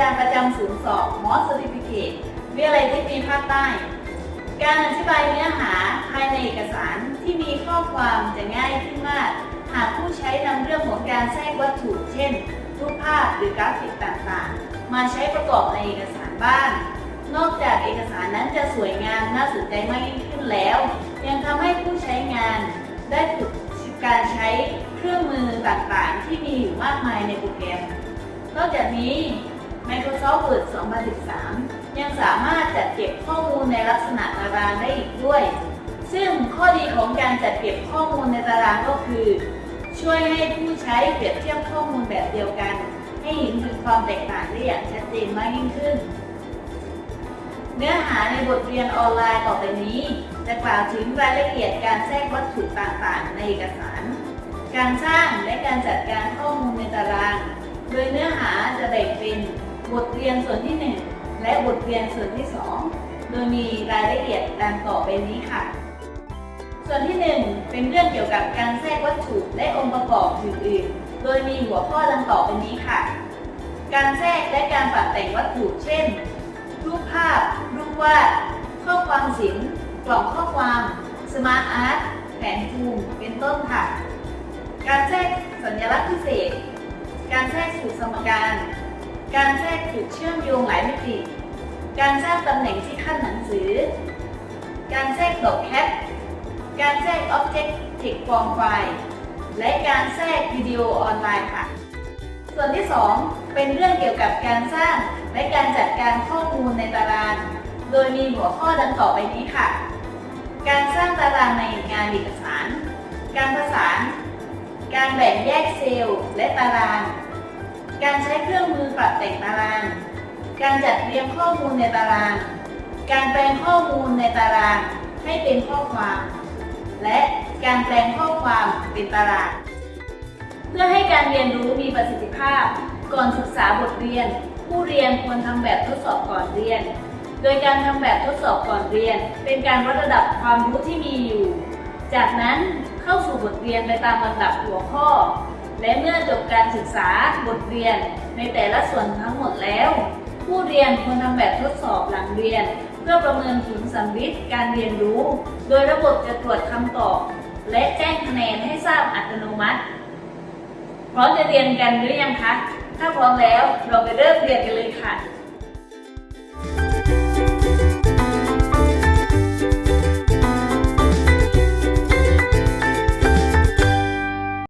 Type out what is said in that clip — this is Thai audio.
การประจำสอบมอส c e ติฟิเคตวิทยาลัยเทคนิคภาคใต้ การอธิบายเนื้อหาภายในเอกสารที่มีข้อความจะง่ายขึ้นมาก หากผู้ใช้นำเรื่องของการแทรกวัตถุ เช่นรูปภาพหรือกราฟิกต่างๆ มาใช้ประกอบในเอกสารบ้าง นอกจากเอกสารนั้นจะสวยงามน่าสนใจมากยิ่งขึ้นแล้ว ยังทำให้ผู้ใช้งานได้ฝึกการใช้เครื่องมือต่างๆ ที่มีอยู่มากมายในโปรแกรม นอกจากนี้ Microsoft Word 2013 ยังสามารถจัดเก็บข้อมูลในลักษณะตารางได้อีกด้วย ซึ่งข้อดีของการจัดเก็บข้อมูลในตารางก็คือ ช่วยให้ผู้ใช้เปรียบเทียบข้อมูลแบบเดียวกัน ให้เห็นถึงความแตกต่างได้อย่างชัดเจนมากยิ่งขึ้น เนื้อหาในบทเรียนออนไลน์ต่อไปนี้ จะกล่าวถึงรายละเอียดการแทรกวัตถุต่างๆ ในเอกสาร การสร้างและการจัดการข้อมูลในตาราง โดยเนื้อ เรียนส่วนที่ 1 และบทเรียนส่วนที่ 2 โดยมีรายละเอียดดังต่อไปนี้ค่ะ ส่วนที่ 1 เป็นเรื่องเกี่ยวกับการแทรกวัตถุและองค์ประกอบอื่นๆ โดยมีหัวข้อดังต่อไปนี้ค่ะ การแทรกและการปรับแต่งวัตถุ เช่น รูปภาพ รูปวาด ข้อความศิลป์ กล่องข้อความ SmartArt แผนภูมิ เป็นต้นค่ะ การแทรกสัญลักษณ์พิเศษ การแทรกสูตรสมการ การแทรกจุดเชื่อมโยงหลายมิติ การสร้างตำแหน่งที่คั่นหนังสือ การแทรก drop cap การแทรก Object Text from File และการแทรกวิดีโอออนไลน์ค่ะ ส่วนที่ 2 เป็นเรื่องเกี่ยวกับการสร้างและการจัดการข้อมูลในตาราง โดยมีหัวข้อดังต่อไปนี้ค่ะ การสร้างตารางในงานเอกสาร การผสาน การแบ่งแยกเซลล์และตาราง การใช้เครื่องมือปรับแต่งตาราง การจัดเรียงข้อมูลในตาราง การแปลงข้อมูลในตารางให้เป็นข้อความ และการแปลงข้อความเป็นตาราง เพื่อให้การเรียนรู้มีประสิทธิภาพ ก่อนศึกษาบทเรียน ผู้เรียนควรทำแบบทดสอบก่อนเรียน โดยการทำแบบทดสอบก่อนเรียน เป็นการวัดระดับความรู้ที่มีอยู่ จากนั้นเข้าสู่บทเรียนไปตามลำดับหัวข้อ และเมื่อจบการศึกษาบทเรียนในแต่ละส่วนทั้งหมดแล้ว ผู้เรียนควรทำแบบทดสอบหลังเรียน เพื่อประเมินผลสำลิดการเรียนรู้ โดยระบบจะตรวจคำตอบ และแจ้งคะแนนให้ทราบอัตโนมัติพร้อมจะเรียนกันหรือยังคะ ถ้าพร้อมแล้วเราไปเริ่มเรียนกันเลยค่ะ